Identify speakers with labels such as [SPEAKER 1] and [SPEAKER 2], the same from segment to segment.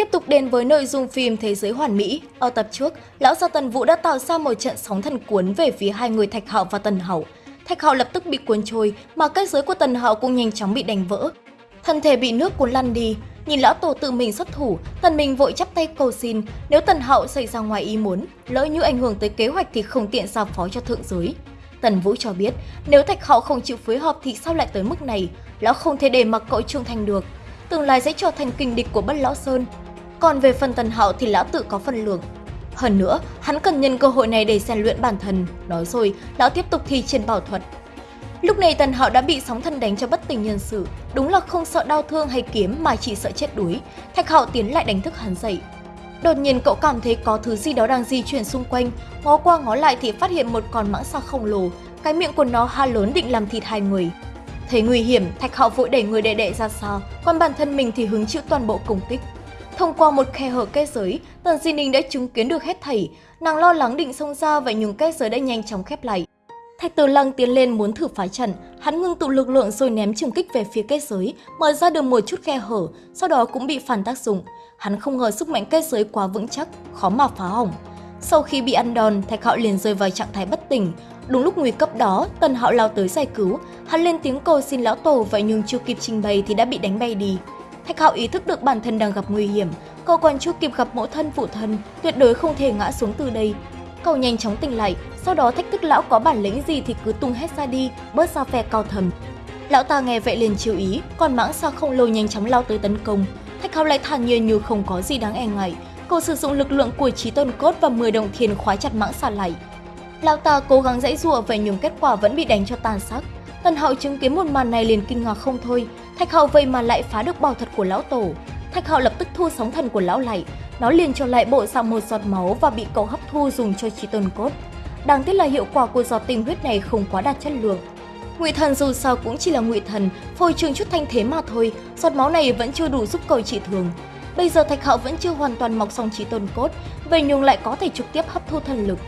[SPEAKER 1] Tiếp tục đến với nội dung phim Thế giới hoàn mỹ. Ở tập trước, lão gia Tần Vũ đã tạo ra một trận sóng thần cuốn về phía hai người Thạch Hạo và Tần Hậu. Thạch Hạo lập tức bị cuốn trôi, mà kết giới của Tần Hạo cũng nhanh chóng bị đánh vỡ. Thân thể bị nước cuốn lăn đi, nhìn lão tổ tự mình xuất thủ, Tần Minh vội chắp tay cầu xin, nếu Tần Hạo xảy ra ngoài ý muốn, lỡ như ảnh hưởng tới kế hoạch thì không tiện giao phó cho thượng giới. Tần Vũ cho biết, nếu Thạch Hạo không chịu phối hợp thì sao lại tới mức này, lão không thể để mặc cậu trung thành được, tương lai sẽ trở thành kình địch của Bất Lão Sơn. Còn về phần Tần Hạo thì lão tự có phân lượng. Hơn nữa, hắn cần nhân cơ hội này để rèn luyện bản thân. Nói rồi, lão tiếp tục thi trên bảo thuật. Lúc này Tần Hạo đã bị sóng thần đánh cho bất tỉnh nhân sự. Đúng là không sợ đau thương hay kiếm mà chỉ sợ chết đuối. Thạch Hạo tiến lại đánh thức hắn dậy. Đột nhiên cậu cảm thấy có thứ gì đó đang di chuyển xung quanh, ngó qua ngó lại thì phát hiện một con mãng xà khổng lồ, cái miệng của nó ha lớn định làm thịt hai người. Thấy nguy hiểm, Thạch Hạo vội đẩy người đệ đệ ra xa, còn bản thân mình thì hứng chịu toàn bộ công kích. Thông qua một khe hở kết giới, Tần Di Ninh đã chứng kiến được hết thảy. Nàng lo lắng định xông ra vậy nhưng kết giới đã nhanh chóng khép lại. Thạch Tử Lăng tiến lên muốn thử phá trận, hắn ngưng tụ lực lượng rồi ném trường kích về phía kết giới, mở ra được một chút khe hở, sau đó cũng bị phản tác dụng. Hắn không ngờ sức mạnh kết giới quá vững chắc, khó mà phá hỏng. Sau khi bị ăn đòn, Thạch Hạo liền rơi vào trạng thái bất tỉnh. Đúng lúc nguy cấp đó, Tần Hạo lao tới giải cứu, hắn lên tiếng cầu xin lão tổ vậy nhưng chưa kịp trình bày thì đã bị đánh bay đi. Thạch Hạo ý thức được bản thân đang gặp nguy hiểm, cậu còn chưa kịp gặp mẫu thân phụ thân, tuyệt đối không thể ngã xuống từ đây. Cậu nhanh chóng tỉnh lại, sau đó thách thức lão có bản lĩnh gì thì cứ tung hết ra đi, bớt ra phe cao thầm. Lão ta nghe vậy liền chiều ý, còn mãng xa không lâu nhanh chóng lao tới tấn công. Thạch Hạo lại thản nhiên như không có gì đáng e ngại, cậu sử dụng lực lượng của trí tôn cốt và 10 đồng thiền khóa chặt mãng xà lại. Lão ta cố gắng dãy rùa vậy nhưng kết quả vẫn bị đánh cho tàn xác. Tần hậu chứng kiến một màn này liền kinh ngạc không thôi, Thạch hậu vậy mà lại phá được bảo thuật của lão tổ. Thạch hậu lập tức thu sóng thần của lão lại, nó liền cho lại bộ dạng một giọt máu và bị cậu hấp thu dùng cho trí tôn cốt. Đáng tiếc là hiệu quả của giọt tinh huyết này không quá đạt chất lượng. Ngụy thần dù sao cũng chỉ là ngụy thần, phôi trường chút thanh thế mà thôi, giọt máu này vẫn chưa đủ giúp cậu trị thường. Bây giờ Thạch hậu vẫn chưa hoàn toàn mọc xong trí tôn cốt, vậy nhưng lại có thể trực tiếp hấp thu thần lực.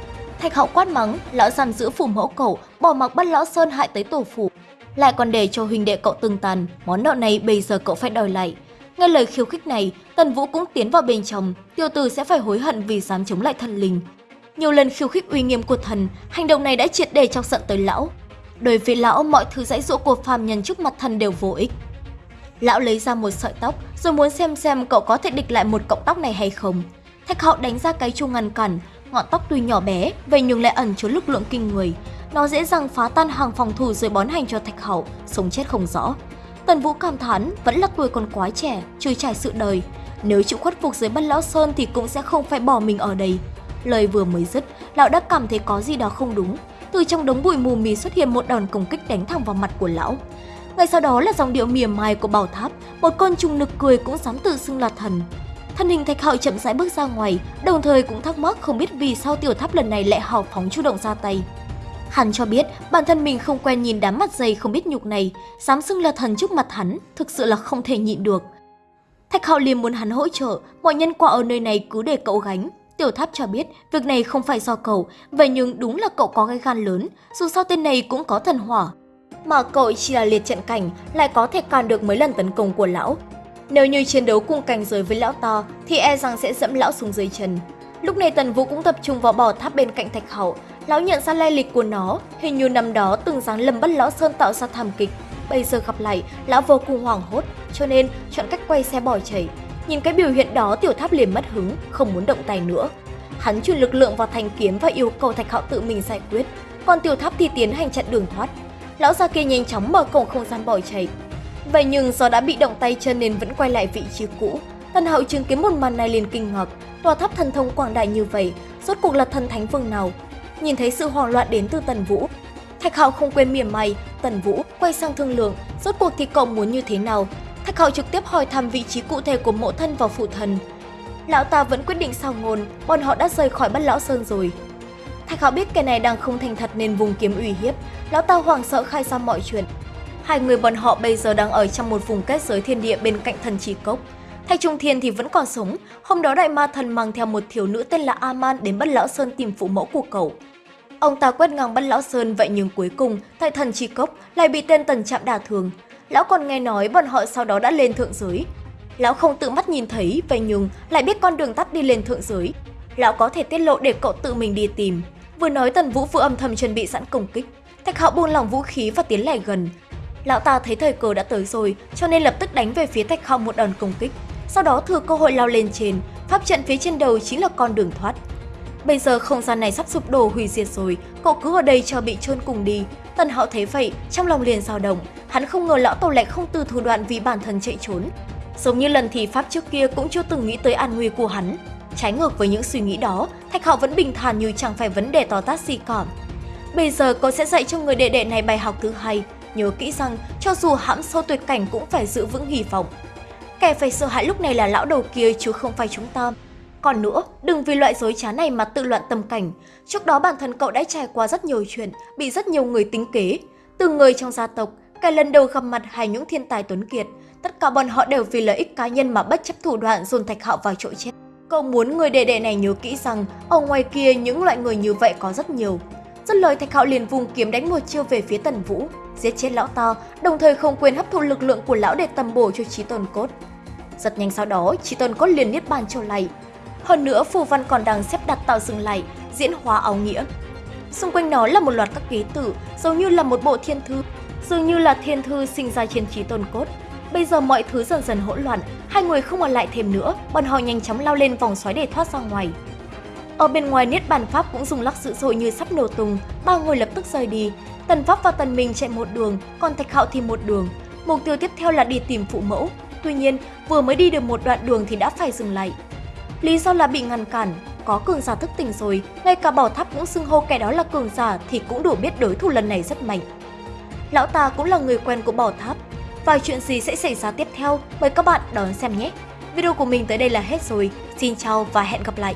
[SPEAKER 1] Thạch hậu quát mắng, lão giam giữ phủ mẫu cậu, bỏ mặc bắt lão Sơn hại tới tổ phủ. Lại còn để cho huynh đệ cậu từng tàn, món nợ này bây giờ cậu phải đòi lại. Nghe lời khiêu khích này, Tần Vũ cũng tiến vào bên trong, tiêu tử sẽ phải hối hận vì dám chống lại thần linh. Nhiều lần khiêu khích uy nghiêm của thần, hành động này đã triệt để chọc giận tới lão. Đối với lão, mọi thứ dãy dỗ của phàm nhân trước mặt thần đều vô ích. Lão lấy ra một sợi tóc, rồi muốn xem xem cậu có thể địch lại một cọng tóc này hay không. Thạch hậu đánh ra cái chu ngăn cản, ngọn tóc tuy nhỏ bé, vậy nhưng lại ẩn chứa lực lượng kinh người. Nó dễ dàng phá tan hàng phòng thủ rồi bón hành cho thạch hậu, sống chết không rõ. Tần Vũ cảm thán, vẫn là tuổi còn quá trẻ, chưa trải sự đời. Nếu chịu khuất phục dưới bất lão sơn thì cũng sẽ không phải bỏ mình ở đây. Lời vừa mới dứt, lão đã cảm thấy có gì đó không đúng. Từ trong đống bụi mù mì xuất hiện một đòn công kích đánh thẳng vào mặt của lão. Ngay sau đó là dòng điệu mỉa mai của bảo tháp, một con trùng nực cười cũng dám tự xưng là thần. Thân hình thạch hạo chậm rãi bước ra ngoài, đồng thời cũng thắc mắc không biết vì sao tiểu tháp lần này lại hào phóng chủ động ra tay. Hắn cho biết bản thân mình không quen nhìn đám mặt dày không biết nhục này, dám xưng là thần trước mặt hắn, thực sự là không thể nhịn được. Thạch Hạo liền muốn hắn hỗ trợ, mọi nhân quả ở nơi này cứ để cậu gánh. Tiểu Tháp cho biết việc này không phải do cậu, vậy nhưng đúng là cậu có cái gan lớn, dù sao tên này cũng có thần hỏa. Mà cậu chỉ là liệt trận cảnh, lại có thể cản được mấy lần tấn công của lão. Nếu như chiến đấu cùng cảnh giới với lão to thì e rằng sẽ dẫm lão xuống dưới chân. Lúc này Tần Vũ cũng tập trung vào bò tháp bên cạnh Thạch Hậu, lão nhận ra lai lịch của nó, hình như năm đó từng dáng lầm bất lão sơn tạo ra thảm kịch. Bây giờ gặp lại, lão vô cùng hoảng hốt, cho nên chọn cách quay xe bỏ chạy. Nhìn cái biểu hiện đó tiểu tháp liền mất hứng, không muốn động tay nữa. Hắn chuyển lực lượng vào thanh kiếm và yêu cầu Thạch hậu tự mình giải quyết, còn tiểu tháp thì tiến hành chặn đường thoát. Lão già kia nhanh chóng mở cổng không gian bỏ chạy. Vậy nhưng do đã bị động tay chân nên vẫn quay lại vị trí cũ. Tần hậu chứng kiến một màn này liền kinh ngạc, tòa tháp thần thông quảng đại như vậy, rốt cuộc là thần thánh vương nào? Nhìn thấy sự hoảng loạn đến từ Tần Vũ, Thạch Hạo không quên mỉa mày. Tần Vũ quay sang thương lượng, rốt cuộc thì cậu muốn như thế nào? Thạch Hạo trực tiếp hỏi thăm vị trí cụ thể của mộ thân và phụ thần. Lão ta vẫn quyết định sao ngôn, bọn họ đã rời khỏi Bất Lão Sơn rồi. Thạch Hạo biết kẻ này đang không thành thật nên vùng kiếm uy hiếp, lão ta hoảng sợ khai ra mọi chuyện. Hai người bọn họ bây giờ đang ở trong một vùng kết giới thiên địa bên cạnh thần trì cốc. Thạch Trung Thiên thì vẫn còn sống, hôm đó đại ma thần mang theo một thiếu nữ tên là Aman đến Bất Lão Sơn tìm phụ mẫu của cậu. Ông ta quét ngang Bất Lão Sơn vậy nhưng cuối cùng, tại thần trì cốc lại bị tên tần chạm đả thường. Lão còn nghe nói bọn họ sau đó đã lên thượng giới. Lão không tự mắt nhìn thấy, vậy nhưng lại biết con đường tắt đi lên thượng giới. Lão có thể tiết lộ để cậu tự mình đi tìm. Vừa nói Tần Vũ vừa âm thầm chuẩn bị sẵn công kích. Thạch Hạo buông lỏng vũ khí và tiến lại gần. Lão ta thấy thời cơ đã tới rồi, cho nên lập tức đánh về phía Thạch khang một đòn công kích. Sau đó thừa cơ hội lao lên trên, pháp trận phía trên đầu chính là con đường thoát. Bây giờ không gian này sắp sụp đổ hủy diệt rồi, cậu cứ ở đây cho bị chôn cùng đi. Tần Hạo thấy vậy, trong lòng liền dao động, hắn không ngờ lão tổ lại không từ thủ đoạn vì bản thân chạy trốn. Giống như lần thì pháp trước kia cũng chưa từng nghĩ tới an nguy của hắn. Trái ngược với những suy nghĩ đó, Thạch Hạo vẫn bình thản như chẳng phải vấn đề to tát gì cả. Bây giờ cậu sẽ dạy cho người đệ đệ này bài học thứ hai, nhớ kỹ rằng cho dù hãm sâu tuyệt cảnh cũng phải giữ vững hy vọng. Kẻ phải sợ hãi lúc này là lão đầu kia chứ không phải chúng ta. Còn nữa, đừng vì loại dối trá này mà tự loạn tâm cảnh. Trước đó bản thân cậu đã trải qua rất nhiều chuyện, bị rất nhiều người tính kế. Từ người trong gia tộc, cái lần đầu gặp mặt hay những thiên tài tuấn kiệt, tất cả bọn họ đều vì lợi ích cá nhân mà bất chấp thủ đoạn dồn Thạch Hạo vào chỗ chết. Cậu muốn người đệ đệ này nhớ kỹ rằng, ở ngoài kia những loại người như vậy có rất nhiều dứt lời Thạch Hạo liền vùng kiếm đánh một chiêu về phía Tần Vũ, giết chết lão ta, đồng thời không quên hấp thụ lực lượng của lão để tầm bổ cho chí tôn cốt. Rất nhanh sau đó, chí tôn cốt liền niết bàn trở lại. Hơn nữa, phù văn còn đang xếp đặt tạo dựng lại, diễn hóa áo nghĩa. Xung quanh nó là một loạt các ký tự, giống như là một bộ thiên thư, dường như là thiên thư sinh ra trên chí tôn cốt. Bây giờ mọi thứ dần dần hỗn loạn, hai người không ở lại thêm nữa, bọn họ nhanh chóng lao lên vòng xoáy để thoát ra ngoài. Ở bên ngoài Niết Bàn Pháp cũng dùng lắc dữ dội như sắp nổ tung, ba người lập tức rời đi. Tần Pháp và Tần Minh chạy một đường, còn Thạch Hạo thì một đường. Mục tiêu tiếp theo là đi tìm phụ mẫu. Tuy nhiên, vừa mới đi được một đoạn đường thì đã phải dừng lại. Lý do là bị ngăn cản, có cường giả thức tỉnh rồi, ngay cả bảo tháp cũng xưng hô kẻ đó là cường giả thì cũng đủ biết đối thủ lần này rất mạnh. Lão ta cũng là người quen của bảo tháp. Vài chuyện gì sẽ xảy ra tiếp theo, mời các bạn đón xem nhé. Video của mình tới đây là hết rồi. Xin chào và hẹn gặp lại!